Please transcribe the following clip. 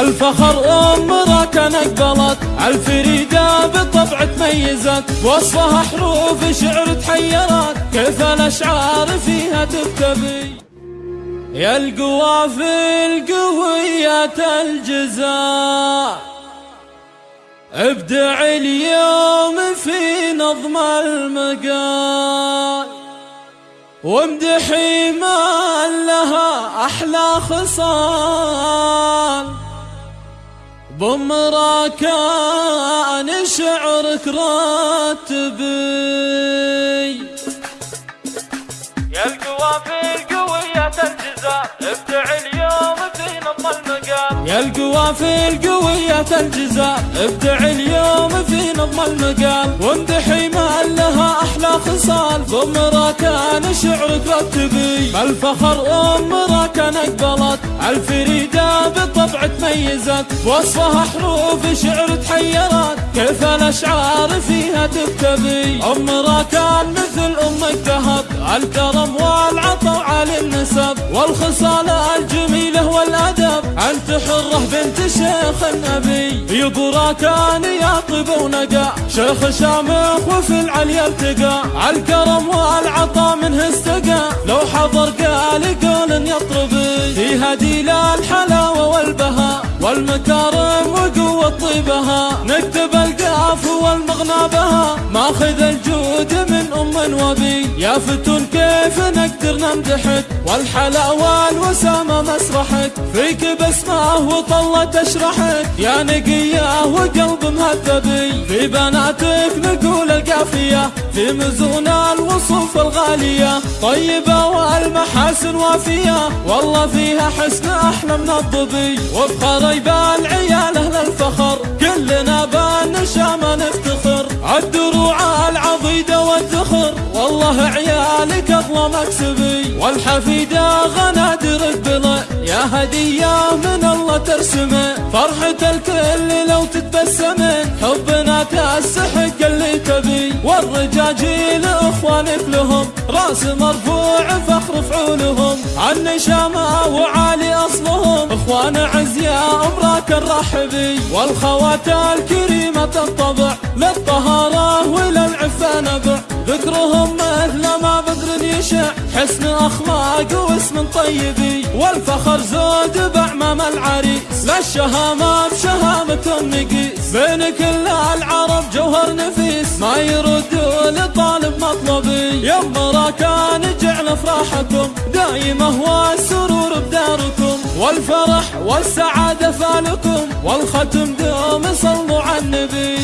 الفخر أمرك نقبلت الفريدة بالطبع تميزت وصفها حروف شعر تحيرت كيف الأشعار فيها تكتبي يا القوافي القوية الجزاء ابدع اليوم في نظم المقال. وامدحي ما لها أحلى خصال. بمرا كان شعرك راتبي يا القوافي القوية الجزاء ابدع اليوم في نظم المقال يا القوافي القوية الجزاء ابدع اليوم في نظم المقال وامدحي ما لها أحلى خصال بمرا كان شعرك رتبي الفخر امرك نقبلت الفريدة بالطبع تميزت وصفها حروف شعر تحيرت كيف الأشعار فيها تكتبي امرا كان مثل أمك ذهب الكرم والعطاء على النسب والخصال الجميلة والأدب. أنت حرة بنت شيخ النبي. يبرا كان يطيب ونقى شيخ شامخ وفي العليا التقى. الكرم والعطاء منه استقى. لو حضر قال قول يطربي. في هدي الحلاوة والبهاء والمكارم وقوة طيبها. نكتب القاف والمغنى بها. ماخذ الجود من أم وبي. يا فتون كيف نقدر نمدحك؟ والحلاوة والوسامة مسرحك. فيك بسمة وطلة تشرحك. يا نقية وقلب مهذبي. في بناتك نقول القافية في مزون الوصوف الغالية طيبة والمحاسن وافية. والله فيها حسن أحلى من الضبي. وبخري بالعيال أهل الفخر. كلنا بالنشامة نفتخر الدروع العضيدة والذخر والله عيالك أغلى مكسبي والحفيدة غنادر قبله يا هدية من الله ترسمه. فرحة الكل لو تتبسمن حبنا تستحق والرجاجيل اخوانك لهم راس مرفوع فخر فعولهم. النشامة وعالي أصلهم. اخوان عز يا أمراك الرحبي. والخوات الكريمة الطبع للطهارة وللعفة نبع. ذكرهم مثل ما بدر يشع. حسن أخلاق واسم طيبي. والفخر زود بعمام العريس. للشهامة بشهامة نقيس بين كل العرب جوهر نفيس. ما كل طالب مطلبي. يا راكان جعل افراحكم دايم هو السرور بداركم. والفرح والسعادة فالكم والختم دوم صلوا على النبي.